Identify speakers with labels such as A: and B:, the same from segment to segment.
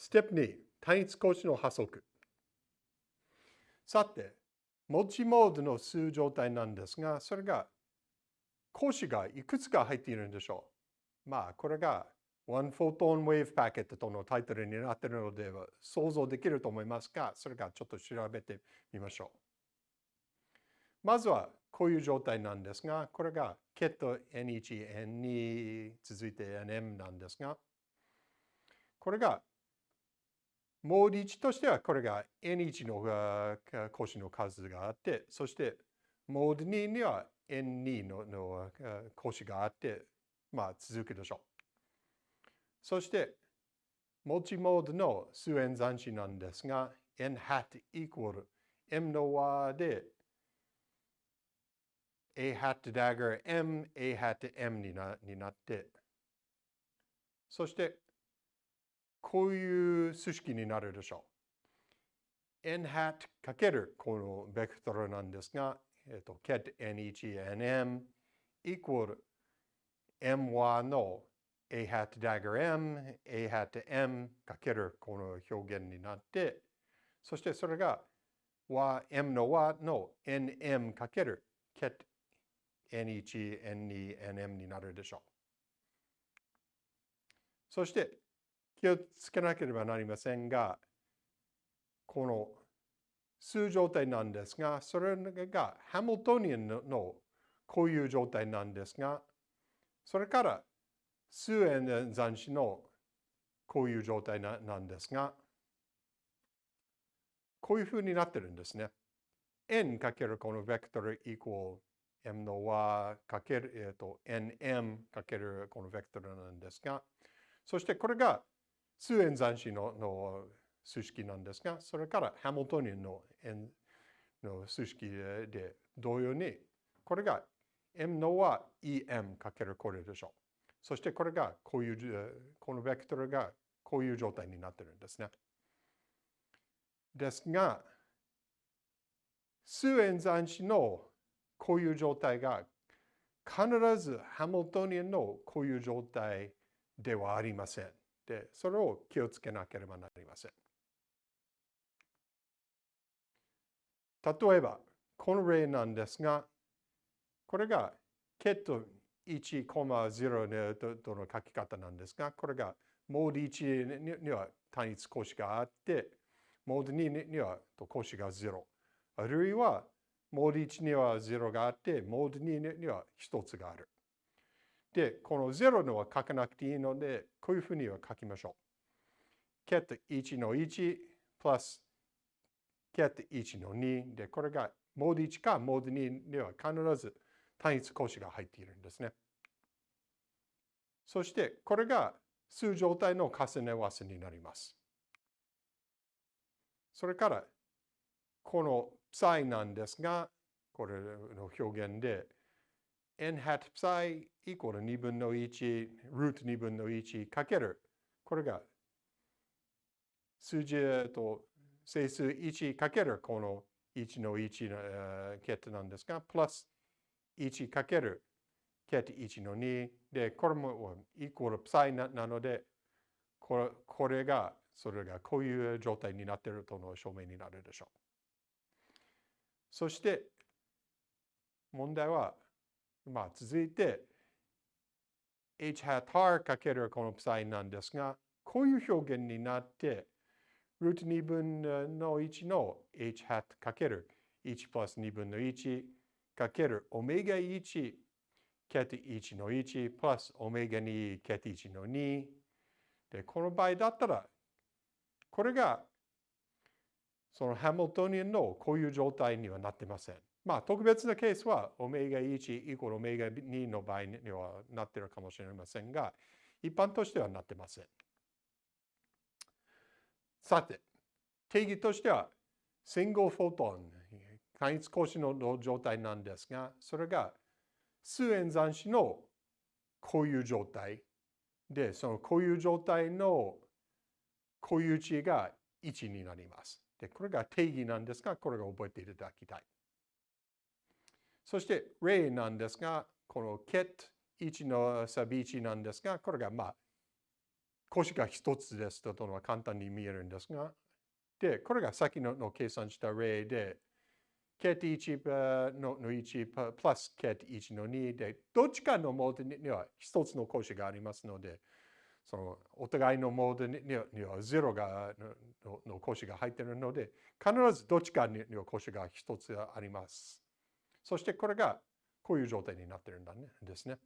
A: ステップ2、単一格子の波則。さて、文字モードの数状態なんですが、それが格子がいくつか入っているんでしょう。まあ、これが One Photon Wave Packet とのタイトルになっているのでは想像できると思いますが、それがちょっと調べてみましょう。まずはこういう状態なんですが、これが ket n1、n2 続いて nm なんですが、これがモード1としてはこれが N1 の格子の数があって、そしてモード2には N2 のの格子があって、まあ続くでしょう。そして、持ちモードの数演算子なんですが、n hat equal m の和で a hat dagger m, a hat m になになって、そしてこういう数式になるでしょう。n hat かけるこのベクトルなんですが、えっと、ket n1 nm equal my の a hat dagger m, a hat m かけるこの表現になって、そしてそれが和 m の和の nm かける ket n1, n2, nm になるでしょう。そして気をつけなければなりませんが、この数状態なんですが、それがハムトニアンのこういう状態なんですが、それから数円残子のこういう状態なんですが、こういうふうになってるんですね。n かけるこのベクトル equal m の和かける、えーと、nm かけるこのベクトルなんですが、そしてこれが数円残子のの数式なんですが、それからハムトニアンのの数式で同様に、これが m のは em かけるこれでしょう。そしてこれがこういう、このベクトルがこういう状態になってるんですね。ですが、数円残子のこういう状態が必ずハムトニアンのこういう状態ではありません。で、それを気をつけなければなりません。例えば、この例なんですが、これがケット1,0との書き方なんですが、これがモード1には単一格子があって、モード2には格子が0。あるいは、モード1には0があって、モード2には1つがある。で、この0のは書かなくていいので、こういうふうには書きましょう。ket 1の1 plus ket 1の2で、これがモード1かモード2には必ず単一格子が入っているんですね。そして、これが数状態の重ね合わせになります。それから、この ψ なんですが、これの表現で、n hat psi イコール2分の1、ルート2分の1かける、これが数字と整数1かける。この1の1のケットなんですが、プラス1かける。ケット1の2で、これもイコール psi なので、これこれが、それがこういう状態になっているとの証明になるでしょう。そして、問題は、まあ、続いて、h hat r かけるこの psi なんですが、こういう表現になって、ルート2分の1の h hat かける1プラス2分の1かけるオメガ1ケテ1の1プラスオメガ2ケテ1の2で、この場合だったら、これがそのハミルトニアンのこういう状態にはなってません。まあ、特別なケースは、オメガ1イコールオメガ2の場合にはなっているかもしれませんが、一般としてはなってません。さて、定義としては、シングルフォトン、単一格子の状態なんですが、それが数円残子のこういう状態で、そのこういう状態の固有値が1になります。で、これが定義なんですが、これが覚えていただきたい。そして例なんですが、この ket1 のサビ1なんですが、これがまあ、公式が一つですというのは簡単に見えるんですが、で、これが先のの計算した例で、ケテ1のの1プラスケテ1の2で、どっちかのモードには一つの公式がありますので、そのお互いのモードには0がのの公式が入っているので、必ずどっちかには公式が一つあります。そしてこれがこういう状態になってるんだねですね。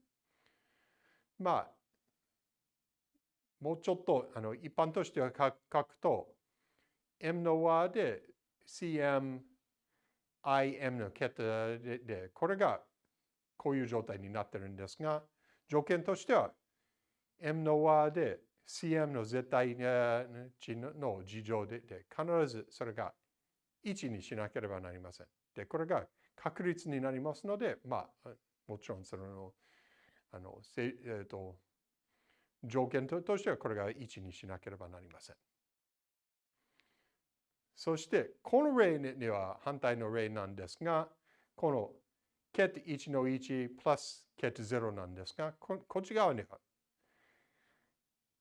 A: まあ、もうちょっとあの一般としては書くと、M の和で CM、IM の桁でで、これがこういう状態になってるんですが、条件としては M の和で CM の絶対値の事情でで必ずそれが1にしなければなりません。で、これが確率になりますので、まあ、もちろんその、あの、えー、と、条件としてはこれが1にしなければなりません。そして、この例には反対の例なんですが、この ket 1の1プラス ket 0なんですが、こっち側には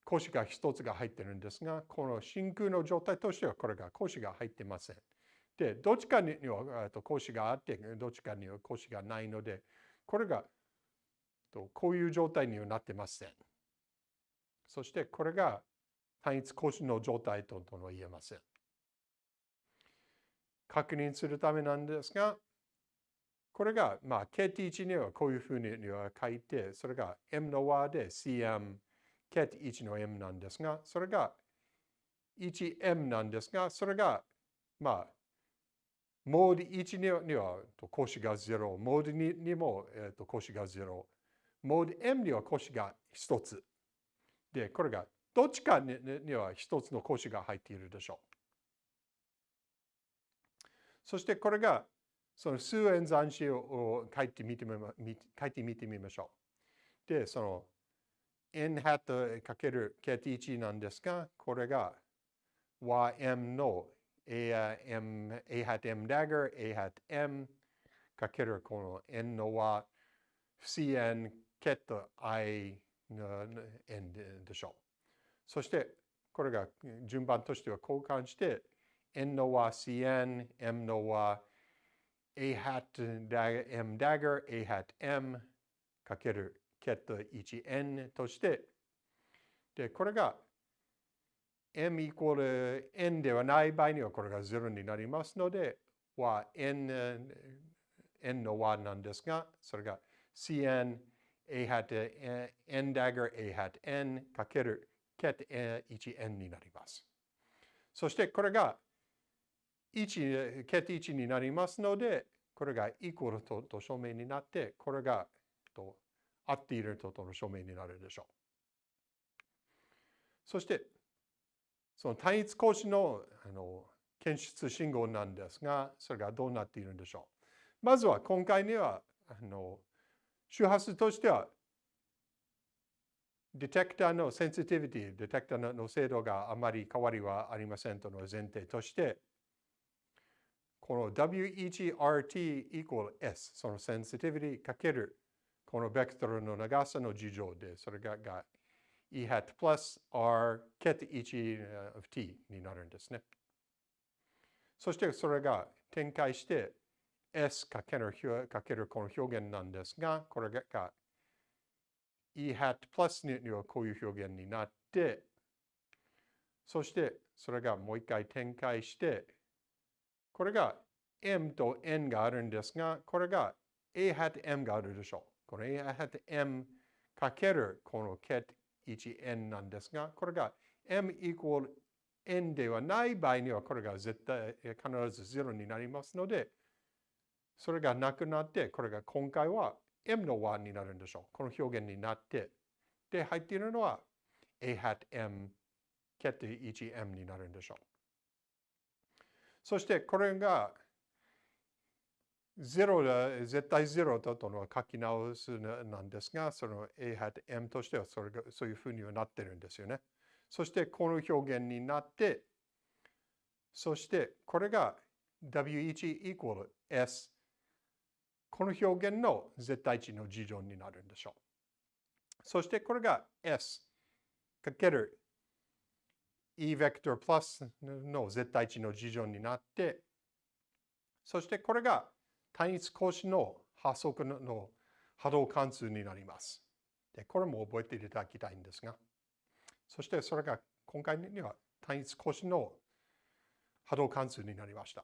A: 格子が1つが入ってるんですが、この真空の状態としてはこれが格子が入ってません。で、どっちかには格子があって、どっちかには格子がないので、これがこういう状態にはなってません。そしてこれが単一格子の状態とは言えません。確認するためなんですが、これが、まあ、KT1 にはこういうふうには書いて、それが M の和で CM、KT1 の M なんですが、それが 1M なんですが、それが、まあ、モード1には格子が0、モード2にも、えー、と格子が0、モード M には格子が1つ。で、これがどっちかには1つの格子が入っているでしょう。そしてこれがその数演算子を書いてみてみ書いてみてみましょう。で、その n ハット ×kt1 なんですが、これが ym の a, m, a hat m dagger, a hat m かけるこの n の和 cn ケット i n でしょう。そしてこれが順番としては交換して n の和 cn, m の和 a hat m dagger, a hat m かけるケット 1n として、で、これが m イコール n ではない場合にはこれが0になりますので、は n, n の和なんですが、それが cn a hat n dagger a hat n かける ket 1n になります。そしてこれが1、ket 1になりますので、これがイコールとと証明になって、これがと合っているととの証明になるでしょう。そして、その単一格子のあの検出信号なんですが、それがどうなっているんでしょう。まずは今回には、あの周波数としては、ディテクターのセンシティビティ、ディテクターの精度があまり変わりはありませんとの前提として、この WEGRT イコール S、そのセンシティビティかけるこのベクトルの長さの事情で、それがが E hat plus R ket 1 of t になるんですね。そしてそれが展開して S かけるかけるこの表現なんですが、これが E hat plus にはこういう表現になって、そしてそれがもう一回展開して、これが M と N があるんですが、これが A hat M があるでしょう。これ A hat M かけるこの ket 1n なんですが、これが m イコール n ではない場合にはこれが絶対必ず0になりますので、それがなくなって、これが今回は m の和になるんでしょう。この表現になって、で、入っているのは a hat m ケット 1m になるんでしょう。そしてこれが0絶対0だとのは書き直すなんですが、その A hat M としてはそれがそういうふうにはなってるんですよね。そしてこの表現になって、そしてこれが W1 イコール S。この表現の絶対値の事情になるんでしょう。そしてこれが S かける E ベクトルプラスの絶対値の事情になって、そしてこれが単一格子の波速の波動関数になります。でこれも覚えていただきたいんですが、そしてそれが今回には単一格子の波動関数になりました。